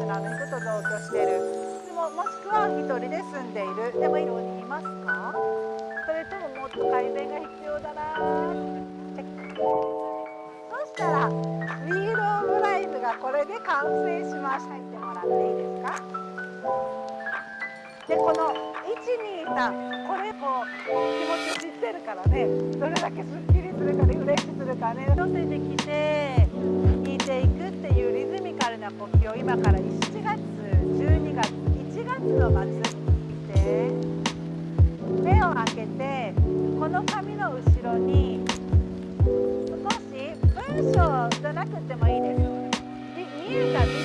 ちのあの人と同居してる。でももしくは一人で住んでいる。でもようにいますか？それとももっと改善が必要だな。そしたら「ウィール・オブ・ライフ」がこれで完成しました。言ってもらっていいですか？でこの123これこう気持ち知ってるからね。どれだけすっきりするかリフレッシュするかね。寄せてきて。今から7月12月1月の末見て目を開けてこの紙の後ろに少し文章じゃなくてもいいです。見えたビジョン